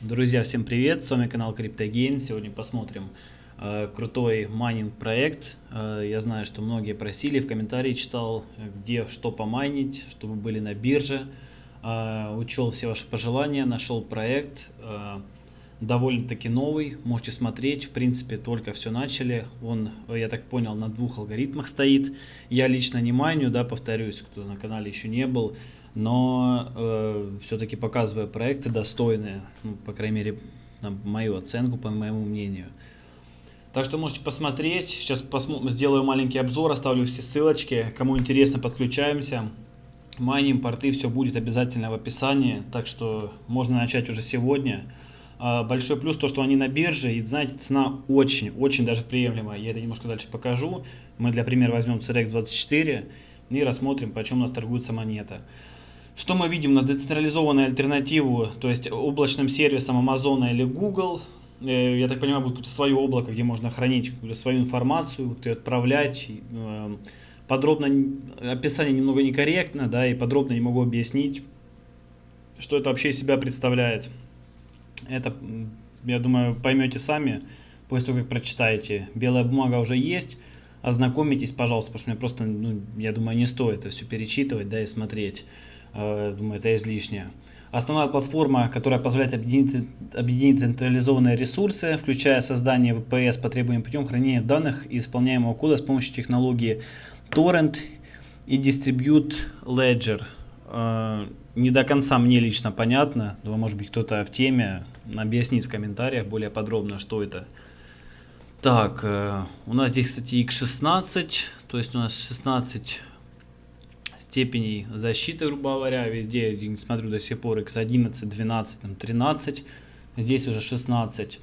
Друзья, всем привет! С вами канал CryptoGain. Сегодня посмотрим э, крутой майнинг проект. Э, я знаю, что многие просили, в комментарии читал, где что помайнить, чтобы были на бирже. Э, учел все ваши пожелания, нашел проект. Э, довольно-таки новый, можете смотреть, в принципе, только все начали. Он, я так понял, на двух алгоритмах стоит. Я лично не майню, да, повторюсь, кто на канале еще не был но э, все-таки показывая проекты достойные, ну, по крайней мере, на мою оценку, по моему мнению. Так что можете посмотреть. Сейчас сделаю маленький обзор, оставлю все ссылочки. Кому интересно, подключаемся. Майним, порты, все будет обязательно в описании. Так что можно начать уже сегодня. А, большой плюс то, что они на бирже. И знаете, цена очень, очень даже приемлемая. Я это немножко дальше покажу. Мы для примера возьмем CRX24 и рассмотрим, почем у нас торгуется монета. Что мы видим на децентрализованную альтернативу, то есть облачным сервисом Amazon или Google? Э, я так понимаю, будет какое-то свое облако, где можно хранить свою информацию, отправлять. Э, подробно, описание немного некорректно, да, и подробно не могу объяснить, что это вообще из себя представляет. Это, я думаю, поймете сами, после того, как прочитаете. Белая бумага уже есть, ознакомитесь, пожалуйста, потому что мне просто, ну, я думаю, не стоит это все перечитывать, да, и смотреть. Э, думаю, это излишнее. Основная платформа, которая позволяет объединить, объединить централизованные ресурсы, включая создание VPS по требуемым путем хранения данных и исполняемого кода с помощью технологии Torrent и Distribute Ledger. Э, не до конца мне лично понятно, но может быть кто-то в теме объяснит в комментариях более подробно, что это. Так, э, у нас здесь, кстати, X16, то есть у нас 16 степеней защиты, грубо говоря, везде, я смотрю до сих пор x11, 12, там, 13, здесь уже 16.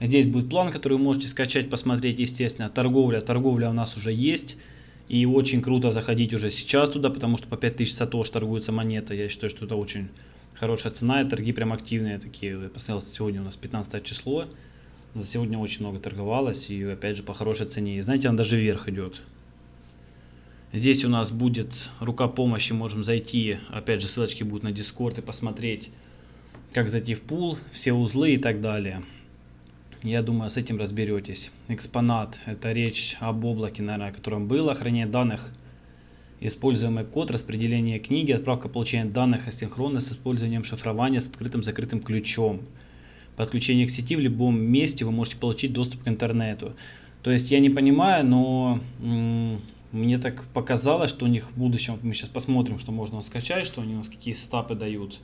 Здесь будет план, который вы можете скачать, посмотреть, естественно. Торговля, торговля у нас уже есть. И очень круто заходить уже сейчас туда, потому что по 5000 сатош торгуется монета. Я считаю, что это очень хорошая цена, и торги прям активные такие. Я посмотрел, сегодня у нас 15 число. За сегодня очень много торговалось, и опять же по хорошей цене. И знаете, она даже вверх идет. Здесь у нас будет рука помощи, можем зайти, опять же ссылочки будут на Discord и посмотреть, как зайти в пул, все узлы и так далее. Я думаю, с этим разберетесь. Экспонат, это речь об облаке, наверное, о котором было, хранение данных, используемый код, распределение книги, отправка получения данных асинхронно с использованием шифрования с открытым-закрытым ключом. Подключение к сети в любом месте вы можете получить доступ к интернету. То есть я не понимаю, но мне так показалось, что у них в будущем, мы сейчас посмотрим, что можно скачать, что они у нас какие стапы дают.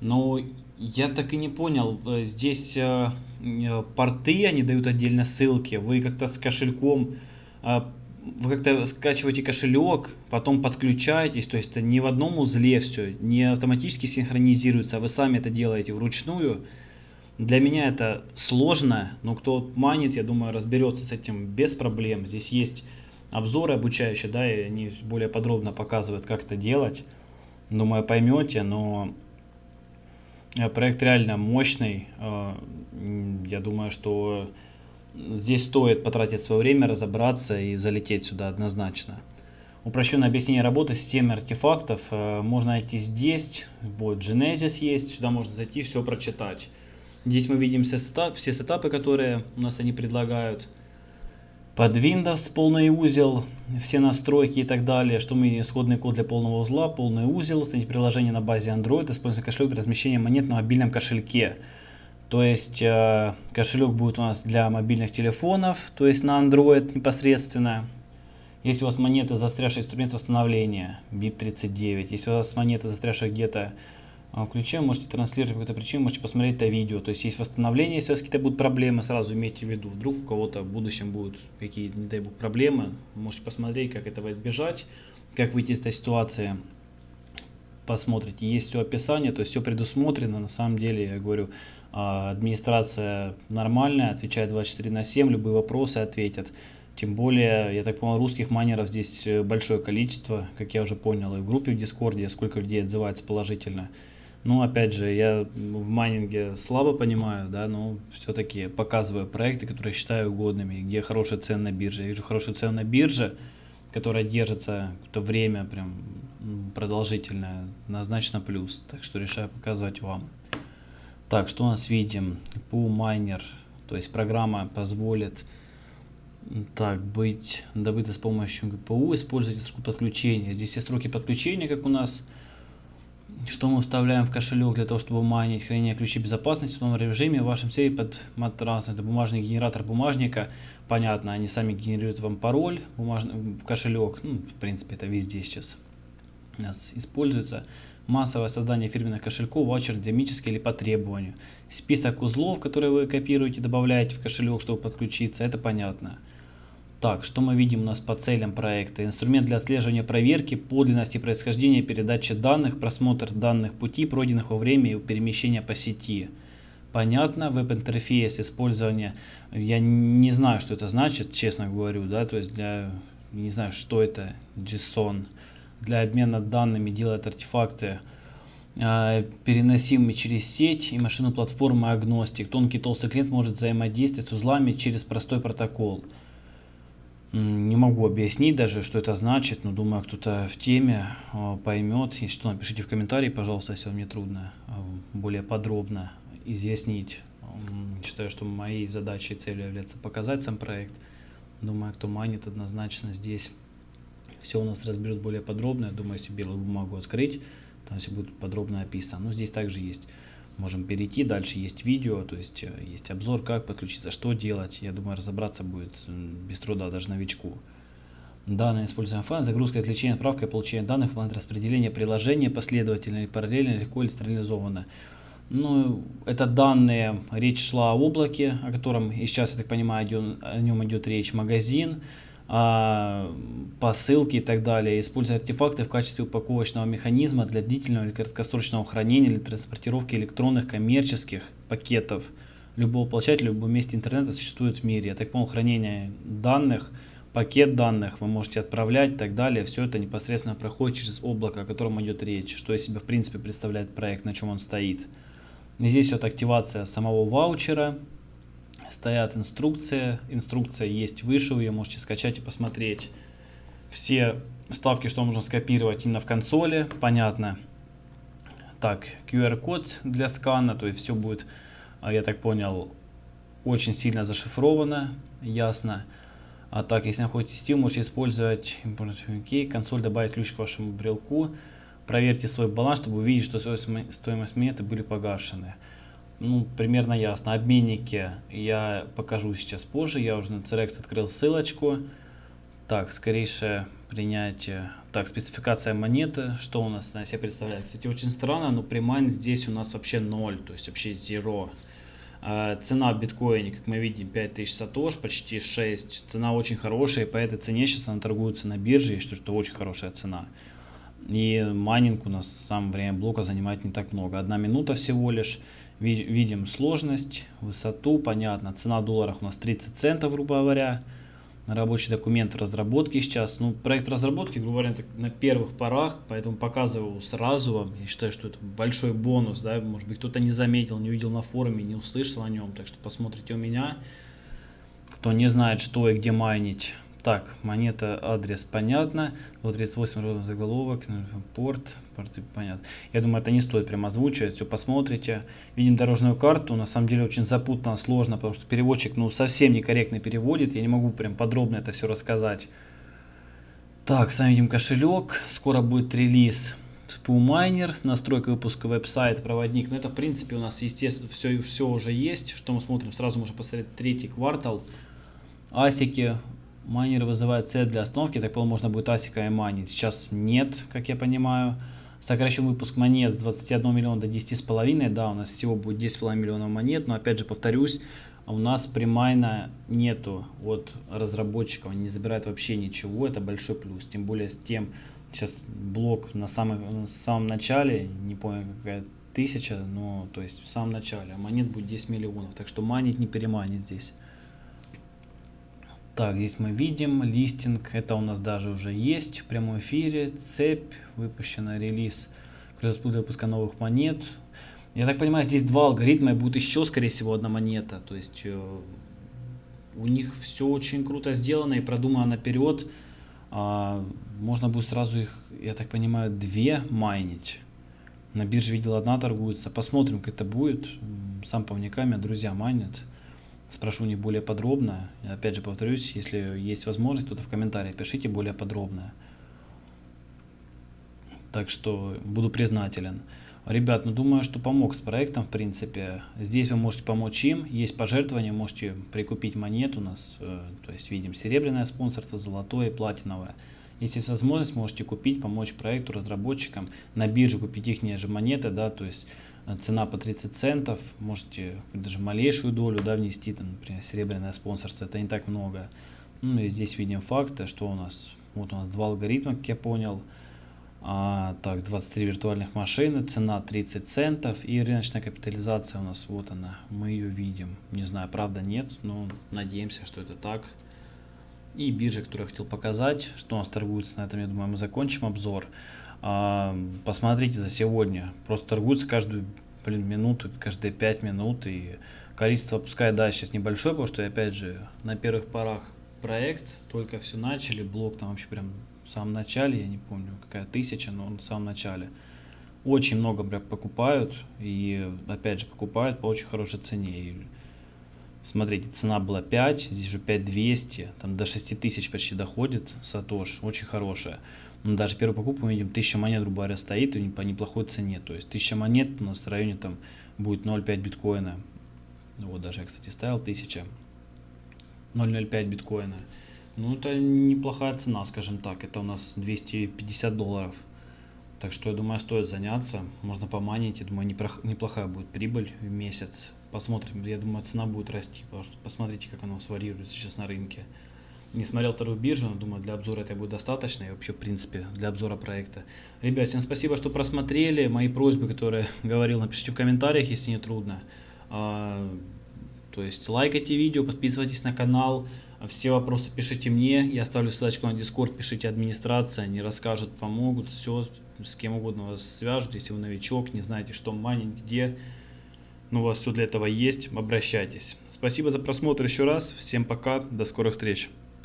Но я так и не понял, э, здесь э, э, порты, они дают отдельно ссылки, вы как-то с кошельком, вы как-то скачиваете кошелек, потом подключаетесь, то есть это не в одном узле все, не автоматически синхронизируется, а вы сами это делаете вручную. Для меня это сложно, но кто манит, я думаю, разберется с этим без проблем. Здесь есть обзоры обучающие, да, и они более подробно показывают, как это делать. Думаю, поймете, но э, проект реально мощный. Э, я думаю, что здесь стоит потратить свое время, разобраться и залететь сюда однозначно. Упрощенное объяснение работы системы артефактов э, можно найти здесь. Вот Genesis есть, сюда можно зайти, все прочитать. Здесь мы видим все, сетап, все сетапы, которые у нас они предлагают под Windows полный узел, все настройки и так далее, что мы исходный код для полного узла, полный узел, установить приложение на базе Android, используя кошелек для размещения монет на мобильном кошельке. То есть э, кошелек будет у нас для мобильных телефонов, то есть на Android непосредственно. Если у вас монеты застрявшие инструмент восстановления, BIP39, если у вас монеты застрявшие где-то включаем, можете транслировать какую-то причину, можете посмотреть это видео. То есть есть восстановление, если у вас какие-то будут проблемы, сразу имейте в виду. Вдруг у кого-то в будущем будут какие-то, не дай бог, проблемы, можете посмотреть, как этого избежать, как выйти из этой ситуации. Посмотрите, есть все описание, то есть все предусмотрено. На самом деле, я говорю, а, администрация нормальная, отвечает 24 на 7, любые вопросы ответят. Тем более, я так понял, русских майнеров здесь э, большое количество, как я уже понял, и в группе в Дискорде, сколько людей отзывается положительно. Ну, опять же, я в майнинге слабо понимаю, да, но все-таки показываю проекты, которые считаю угодными, где хорошая цена на бирже. Я вижу хорошую цену на бирже, которая держится какое-то время прям продолжительное, однозначно плюс. Так что решаю показывать вам. Так, что у нас видим? Pool Miner, то есть программа позволит так, быть добыто с помощью ГПУ, используйте сроки подключения. Здесь все сроки подключения, как у нас. Что мы вставляем в кошелек для того, чтобы майнить, хранение ключей безопасности в том режиме в вашем сейфе под матрас. Это бумажный генератор бумажника. Понятно, они сами генерируют вам пароль бумажный, в кошелек. Ну, в принципе, это везде сейчас у нас используется. Массовое создание фирменных кошельков, ваучер динамический или по требованию. Список узлов, которые вы копируете, добавляете в кошелек, чтобы подключиться, это понятно. Так, что мы видим у нас по целям проекта? Инструмент для отслеживания проверки подлинности происхождения передачи данных, просмотр данных пути, пройденных во время перемещения по сети. Понятно, веб-интерфейс, использование, я не знаю, что это значит, честно говорю, да, то есть для, не знаю, что это, JSON, для обмена данными делает артефакты, э, переносимые через сеть и машину платформы агностик. Тонкий толстый клиент может взаимодействовать с узлами через простой протокол. Не могу объяснить даже, что это значит, но думаю, кто-то в теме а, поймет. Если что, напишите в комментарии, пожалуйста, если вам не трудно а, более подробно изъяснить. Считаю, что моей задачей и целью является показать сам проект. Думаю, кто манит, однозначно здесь все у нас разберут более подробно. Я думаю, если белую бумагу открыть, там все будет подробно описано. Но здесь также есть можем перейти. Дальше есть видео, то есть э, есть обзор, как подключиться, что делать. Я думаю, разобраться будет без труда даже новичку. Данные используем файл, загрузка, извлечение, отправка и получение данных, план распределения приложения последовательно или параллельно, легко или стерилизованно. Ну, это данные, речь шла о облаке, о котором и сейчас, я так понимаю, идет, о нем идет речь, магазин, посылки и так далее, используя артефакты в качестве упаковочного механизма для длительного или краткосрочного хранения или транспортировки электронных коммерческих пакетов любого получателя в любом месте интернета существует в мире. Я так понял, хранение данных, пакет данных вы можете отправлять и так далее. Все это непосредственно проходит через облако, о котором идет речь, что из себя в принципе представляет проект, на чем он стоит. И здесь вот активация самого ваучера, стоят инструкции. Инструкция есть выше, вы ее можете скачать и посмотреть. Все вставки, что нужно скопировать именно в консоли, понятно. Так, QR-код для скана, то есть все будет, а, я так понял, очень сильно зашифровано, ясно. А так, если находитесь Steam, можете использовать okay, консоль, добавить ключ к вашему брелку. Проверьте свой баланс, чтобы увидеть, что стоимость монеты были погашены ну, примерно ясно. Обменники я покажу сейчас позже. Я уже на CRX открыл ссылочку. Так, скорейшее принятие. Так, спецификация монеты. Что у нас на себя представляет? Кстати, очень странно, но примайн здесь у нас вообще 0, то есть вообще 0. А, цена в биткоине, как мы видим, 5000 сатош, почти 6. Цена очень хорошая, и по этой цене сейчас она торгуется на бирже, и что это очень хорошая цена. И майнинг у нас в самое время блока занимает не так много. Одна минута всего лишь. Видим сложность, высоту, понятно. Цена в долларах у нас 30 центов, грубо говоря. Рабочий документ в разработке сейчас. Ну, проект разработки, грубо говоря, на первых порах, поэтому показываю сразу вам. Я считаю, что это большой бонус, да, может быть, кто-то не заметил, не увидел на форуме, не услышал о нем, так что посмотрите у меня. Кто не знает, что и где майнить, так, монета, адрес понятно. 38 родов заголовок, порт, порты понятно. Я думаю, это не стоит прямо озвучивать, все посмотрите. Видим дорожную карту, на самом деле очень запутанно, сложно, потому что переводчик ну совсем некорректно переводит. Я не могу прям подробно это все рассказать. Так, сами видим кошелек, скоро будет релиз Spoolminer, настройка выпуска веб-сайт, проводник. Но это в принципе у нас естественно все, все уже есть. Что мы смотрим? Сразу можно посмотреть третий квартал. Асики Майнер вызывает цель для остановки, так понял, можно будет асика и майнить. Сейчас нет, как я понимаю. Сокращен выпуск монет с 21 миллиона до 10,5. Да, у нас всего будет 10,5 миллионов монет, но опять же повторюсь, у нас примайна нету от разработчиков, они не забирают вообще ничего, это большой плюс. Тем более с тем, сейчас блок на самом, на самом начале, не помню какая тысяча, но то есть в самом начале, а монет будет 10 миллионов, так что манить не переманить здесь. Так, здесь мы видим листинг, это у нас даже уже есть в прямом эфире, цепь, выпущена релиз, выпуска новых монет. Я так понимаю, здесь два алгоритма, и будет еще, скорее всего, одна монета. То есть э, у них все очень круто сделано и продумано наперед. А, можно будет сразу их, я так понимаю, две майнить. На бирже видел одна торгуется. Посмотрим, как это будет. Сам по вниками, друзья манят. Спрошу не более подробно. Опять же повторюсь, если есть возможность, то в комментариях пишите более подробно. Так что буду признателен. Ребят, ну думаю, что помог с проектом, в принципе. Здесь вы можете помочь им. Есть пожертвования, можете прикупить монет у нас. Э, то есть видим серебряное спонсорство, золотое, платиновое. Если есть возможность, можете купить, помочь проекту, разработчикам. На бирже купить их же монеты, да, то есть э, цена по 30 центов. Можете даже малейшую долю, да, внести, там, например, серебряное спонсорство. Это не так много. Ну и здесь видим факты, что у нас. Вот у нас два алгоритма, как я понял. А, так, 23 виртуальных машины, цена 30 центов и рыночная капитализация у нас, вот она, мы ее видим. Не знаю, правда нет, но надеемся, что это так. И биржа, которую я хотел показать, что у нас торгуется, на этом, я думаю, мы закончим обзор. А, посмотрите за сегодня, просто торгуется каждую блин, минуту, каждые 5 минут, и количество, пускай, да, сейчас небольшое, потому что, опять же, на первых порах проект, только все начали, блок там вообще прям в самом начале, я не помню, какая тысяча, но он в самом начале. Очень много прям покупают, и опять же покупают по очень хорошей цене. Смотрите, цена была 5, здесь уже 5200, там до 6000 почти доходит Сатош, очень хорошая. Но даже первую покупку мы видим, 1000 монет, грубо говоря, стоит и по неплохой цене. То есть 1000 монет у нас в районе там будет 0,5 биткоина. Вот даже я, кстати, ставил 1000. 0,05 биткоина. Ну, это неплохая цена, скажем так. Это у нас 250 долларов. Так что, я думаю, стоит заняться. Можно поманить. Я думаю, неплохая будет прибыль в месяц. Посмотрим. Я думаю, цена будет расти. Потому что посмотрите, как она варьируется сейчас на рынке. Не смотрел вторую биржу, но думаю, для обзора это будет достаточно. И вообще, в принципе, для обзора проекта. Ребят, всем спасибо, что просмотрели. Мои просьбы, которые говорил, напишите в комментариях, если не трудно. А, то есть лайкайте видео, подписывайтесь на канал. Все вопросы пишите мне, я оставлю ссылочку на Discord, пишите администрация, они расскажут, помогут, все, с кем угодно вас свяжут, если вы новичок, не знаете, что майнинг, где, но у вас все для этого есть, обращайтесь. Спасибо за просмотр еще раз, всем пока, до скорых встреч.